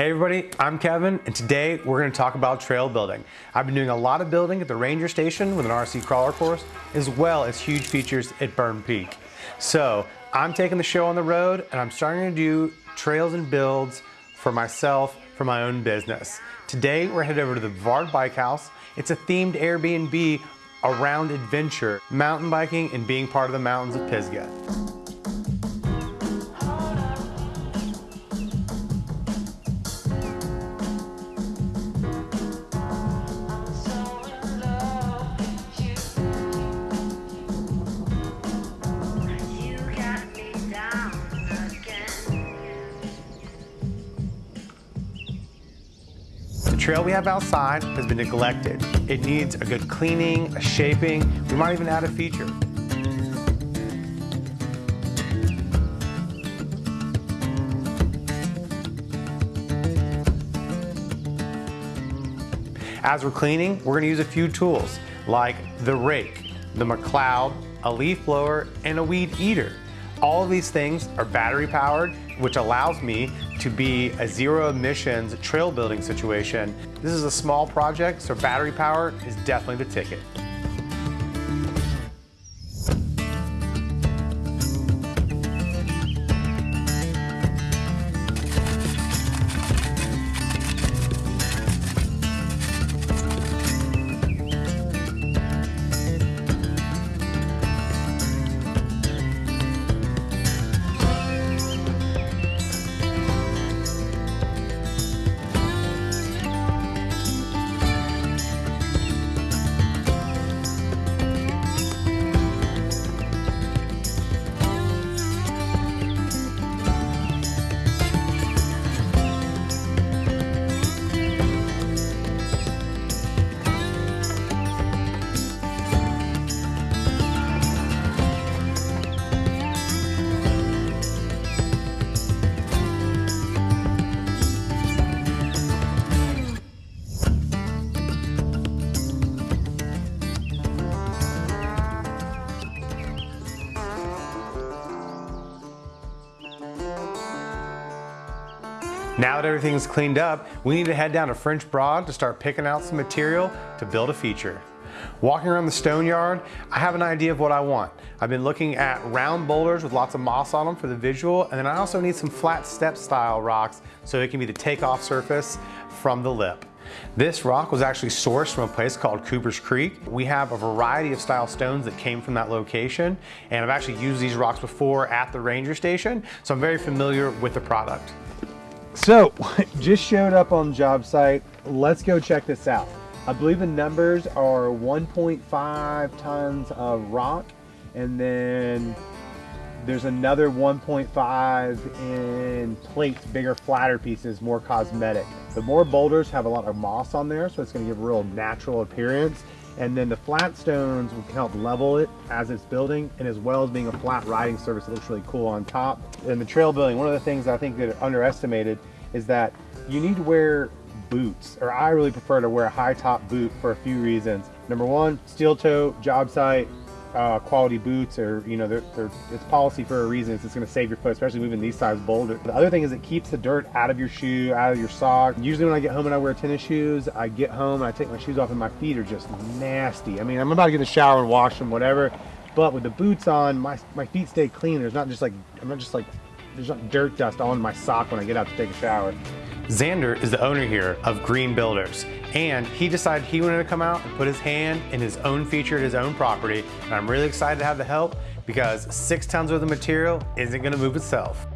Hey everybody, I'm Kevin, and today we're going to talk about trail building. I've been doing a lot of building at the Ranger Station with an RC crawler course, as well as huge features at Berm Peak. So I'm taking the show on the road, and I'm starting to do trails and builds for myself for my own business. Today we're headed over to the Vard Bike House. It's a themed Airbnb around adventure, mountain biking, and being part of the mountains of Pisgah. Trail we have outside has been neglected. It needs a good cleaning, a shaping. We might even add a feature. As we're cleaning, we're gonna use a few tools like the rake, the McLeod, a leaf blower, and a weed eater. All of these things are battery powered, which allows me to be a zero emissions trail building situation. This is a small project, so battery power is definitely the ticket. Now that everything's cleaned up, we need to head down to French Broad to start picking out some material to build a feature. Walking around the stone yard, I have an idea of what I want. I've been looking at round boulders with lots of moss on them for the visual, and then I also need some flat step style rocks so it can be the takeoff surface from the lip. This rock was actually sourced from a place called Cooper's Creek. We have a variety of style stones that came from that location, and I've actually used these rocks before at the ranger station, so I'm very familiar with the product. So, just showed up on job site. Let's go check this out. I believe the numbers are 1.5 tons of rock, and then there's another 1.5 in plates, bigger, flatter pieces, more cosmetic. The more boulders have a lot of moss on there, so it's gonna give a real natural appearance. And then the flat stones will help level it as it's building, and as well as being a flat riding surface that looks really cool on top. In the trail building, one of the things I think that are underestimated is that you need to wear boots, or I really prefer to wear a high top boot for a few reasons. Number one, steel toe, job site, uh, quality boots or you know they're, they're, it's policy for a reason. It's, it's going to save your foot especially moving these size boulders the other thing is it keeps the dirt out of your shoe out of your sock. Usually when i get home and i wear tennis shoes i get home and i take my shoes off and my feet are just nasty. I mean i'm about to get in the shower and wash them whatever. But with the boots on my my feet stay clean. There's not just like i'm not just like there's not dirt dust on my sock when I get out to take a shower. Xander is the owner here of Green Builders, and he decided he wanted to come out and put his hand in his own feature at his own property, and I'm really excited to have the help because six tons worth of material isn't gonna move itself.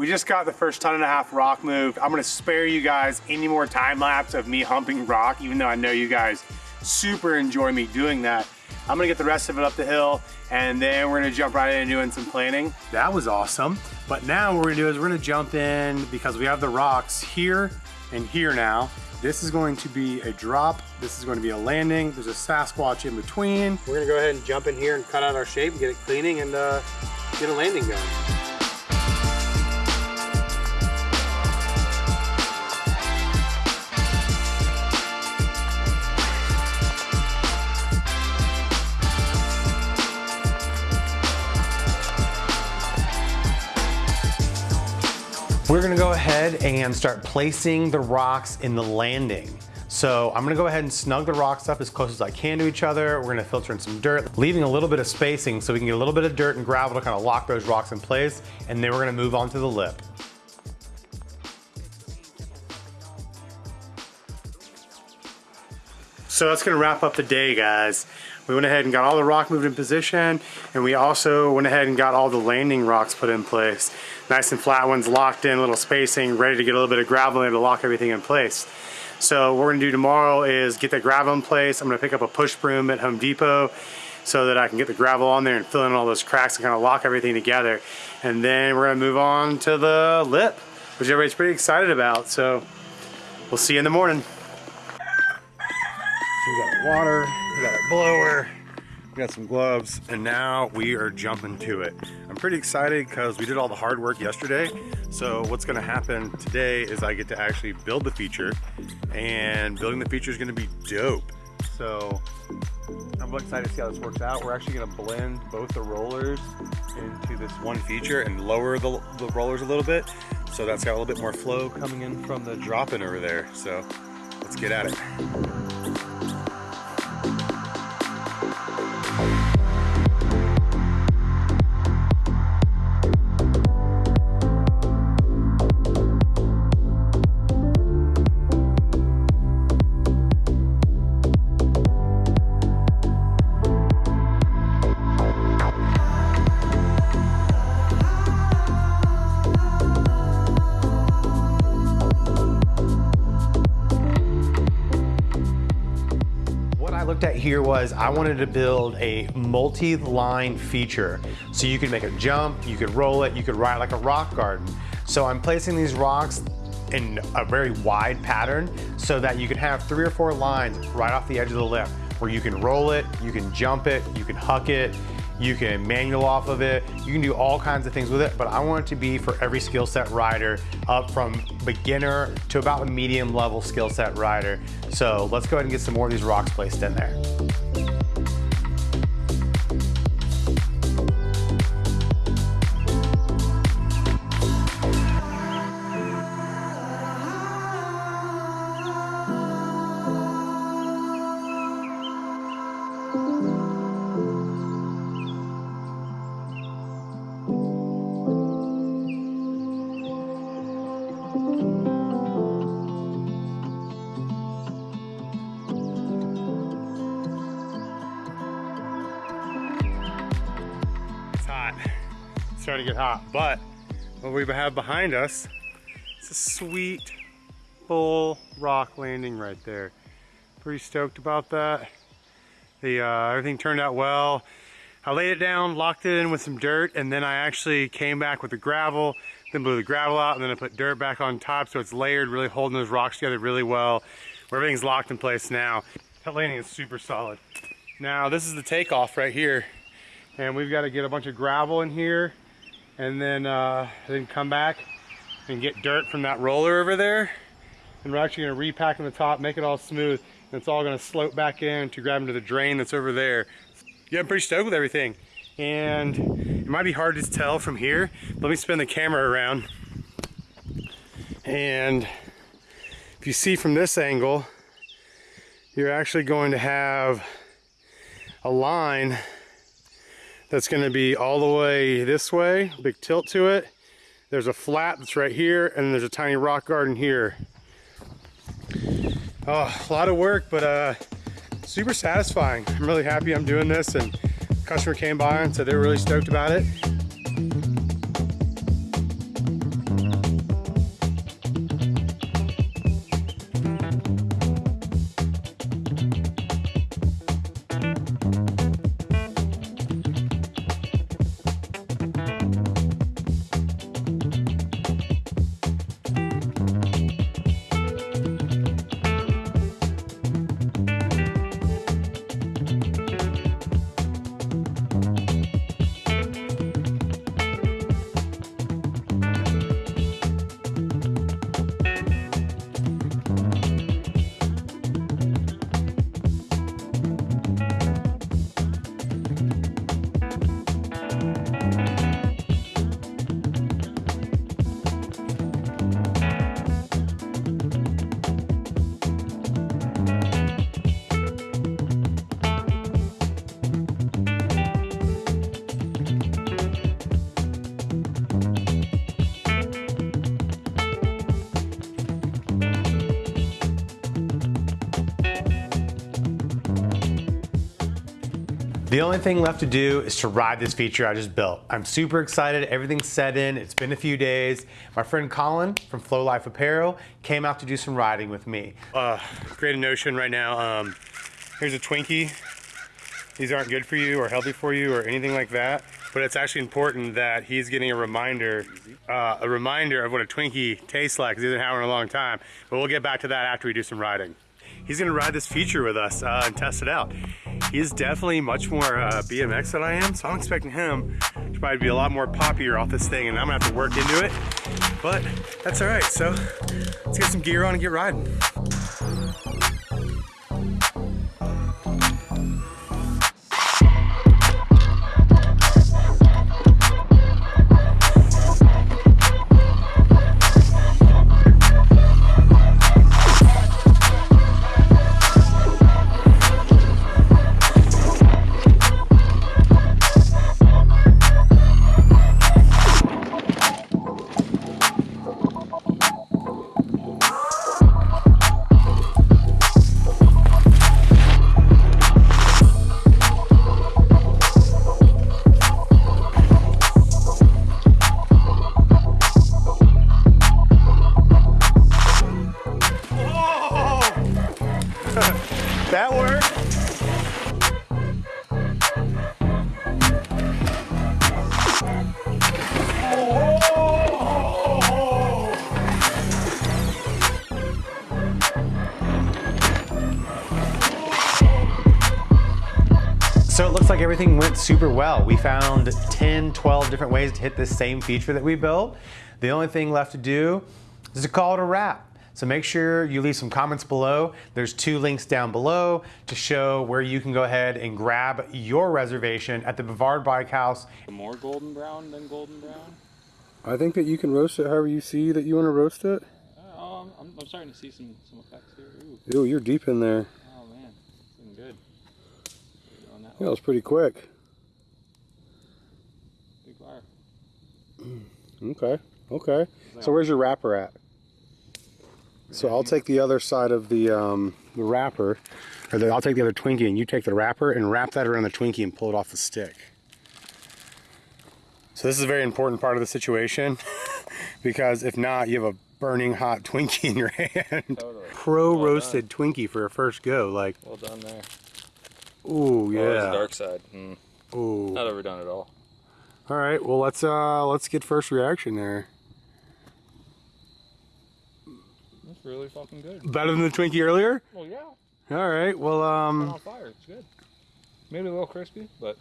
We just got the first ton and a half rock moved. I'm gonna spare you guys any more time lapse of me humping rock, even though I know you guys super enjoy me doing that. I'm gonna get the rest of it up the hill and then we're gonna jump right in doing some planning. That was awesome. But now what we're gonna do is we're gonna jump in because we have the rocks here and here now. This is going to be a drop. This is going to be a landing. There's a Sasquatch in between. We're gonna go ahead and jump in here and cut out our shape get it cleaning and uh, get a landing going. We're gonna go ahead and start placing the rocks in the landing. So I'm gonna go ahead and snug the rocks up as close as I can to each other. We're gonna filter in some dirt, leaving a little bit of spacing so we can get a little bit of dirt and gravel to kind of lock those rocks in place. And then we're gonna move on to the lip. So that's gonna wrap up the day, guys. We went ahead and got all the rock moved in position, and we also went ahead and got all the landing rocks put in place. Nice and flat ones locked in, little spacing, ready to get a little bit of gravel in to lock everything in place. So what we're gonna do tomorrow is get that gravel in place. I'm gonna pick up a push broom at Home Depot so that I can get the gravel on there and fill in all those cracks and kind of lock everything together. And then we're gonna move on to the lip, which everybody's pretty excited about. So we'll see you in the morning. So we got our water, we got our blower, we got some gloves, and now we are jumping to it. I'm pretty excited because we did all the hard work yesterday. So what's gonna happen today is I get to actually build the feature and building the feature is gonna be dope. So I'm excited to see how this works out. We're actually gonna blend both the rollers into this one feature and lower the, the rollers a little bit. So that's got a little bit more flow coming in from the drop-in over there. So let's get at it. Here was I wanted to build a multi-line feature. So you could make a jump, you could roll it, you could ride like a rock garden. So I'm placing these rocks in a very wide pattern so that you can have three or four lines right off the edge of the lip where you can roll it, you can jump it, you can huck it, you can manual off of it, you can do all kinds of things with it, but I want it to be for every skill set rider up from beginner to about a medium level skill set rider. So let's go ahead and get some more of these rocks placed in there. Starting to get hot. But what we have behind us is a sweet full rock landing right there. Pretty stoked about that. The uh, everything turned out well. I laid it down, locked it in with some dirt, and then I actually came back with the gravel, then blew the gravel out, and then I put dirt back on top so it's layered, really holding those rocks together really well. Where Everything's locked in place now. That landing is super solid. Now this is the takeoff right here. And we've got to get a bunch of gravel in here and then uh, then come back and get dirt from that roller over there. And we're actually to repack on the top make it all smooth and it's all to slope back in to grab into the drain that's over there. Yeah I'm pretty stoked with everything. And it might be hard to tell from here. Let me spin the camera around. And if you see from this angle you're actually going to have a line that's going to be all the way this way, big tilt to it. There's a flat that's right here, and there's a tiny rock garden here. Oh, a lot of work, but uh, super satisfying. I'm really happy I'm doing this, and customer came by and said they were really stoked about it. The only thing left to do is to ride this feature I just built. I'm super excited, everything's set in, it's been a few days. My friend Colin from Flow Life Apparel came out to do some riding with me. Uh, create a notion right now, um, here's a Twinkie. These aren't good for you or healthy for you or anything like that, but it's actually important that he's getting a reminder, uh, a reminder of what a Twinkie tastes like because he hasn't had one in a long time. But we'll get back to that after we do some riding. He's gonna ride this feature with us uh, and test it out. He's definitely much more uh, BMX than I am, so I'm expecting him to probably be a lot more poppier off this thing, and I'm gonna have to work into it. But that's all right. So let's get some gear on and get riding. Like everything went super well. We found 10, 12 different ways to hit this same feature that we built. The only thing left to do is to call it a wrap. So make sure you leave some comments below. There's two links down below to show where you can go ahead and grab your reservation at the Brevard Bike House. More golden brown than golden brown? I think that you can roast it however you see that you want to roast it. Oh, I'm, I'm, I'm starting to see some, some effects here. Ooh, Ooh, you're deep in there. oh man, it's looking good. Going that Yeah, that was pretty quick. Big fire. Okay, okay. So where's your wrapper at? So I'll take the other side of the um, the wrapper, or the, I'll take the other Twinkie, and you take the wrapper and wrap that around the Twinkie and pull it off the stick. So this is a very important part of the situation because if not, you have a burning hot Twinkie in your hand. Totally. Pro Well roasted Twinkie for a first go. Like, Well done there. Ooh, Oh, yeah. dark side. Mm, Ooh. not overdone at all. All right, well let's uh let's get first reaction there. That's really fucking good. Better than the Twinkie earlier? Well, yeah. All right, well It's um on fire. It's good. Maybe a little crispy, but